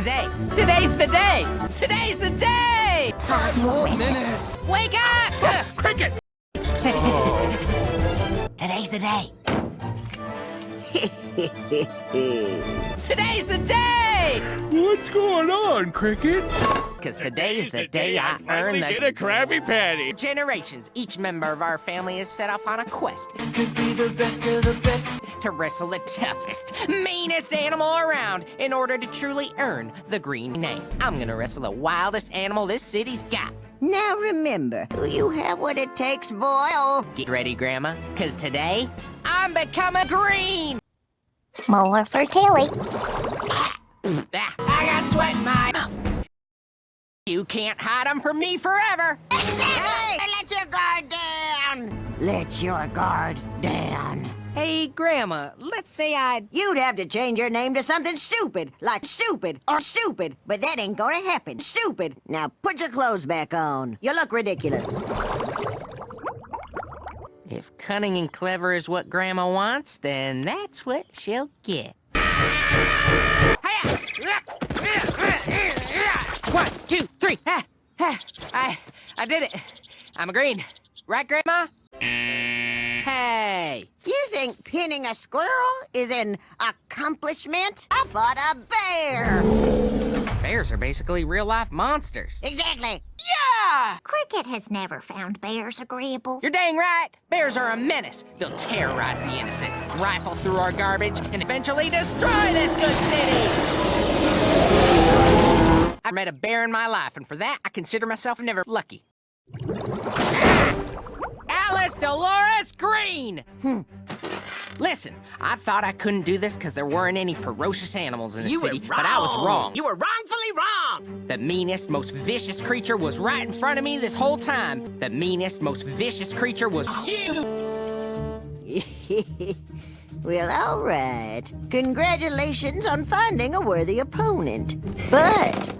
the day. Today's the day. Today's the day. Five more minutes. Wake up! Cricket! Today's the day. Today's the day! What's going on, Cricket? Because today's the day I earn the... Get the a Krabby Patty. generations. Each member of our family is set off on a quest To be the best of the best. to wrestle the toughest, meanest animal around in order to truly earn the green name. I'm gonna wrestle the wildest animal this city's got. Now remember, do you have what it takes, boy. Get ready, Grandma, because today I'm becoming green! More for Tilly. Ah, I got sweat my mouth. You can't hide them from me forever! exactly! Let your guard down! Let your guard down. Hey, Grandma, let's say I'd... You'd have to change your name to something stupid, like stupid or stupid, but that ain't gonna happen. Stupid. Now put your clothes back on. You look ridiculous. If cunning and clever is what Grandma wants, then that's what she'll get. One, two, three. Ah, ah, I, I did it. I'm a green. Right, Grandma? Hey, You think pinning a squirrel is an accomplishment? I fought a bear. bears are basically real-life monsters. Exactly. Yeah! Cricket has never found bears agreeable. You're dang right. Bears are a menace. They'll terrorize the innocent, rifle through our garbage, and eventually destroy this good city. I met a bear in my life, and for that, I consider myself never lucky. Alice Dolores Green! Hmm. Listen, I thought I couldn't do this because there weren't any ferocious animals in the You city, but I was wrong. You were wrongfully wrong. The meanest, most vicious creature was right in front of me this whole time. The meanest, most vicious creature was you! Well, all right. Congratulations on finding a worthy opponent. But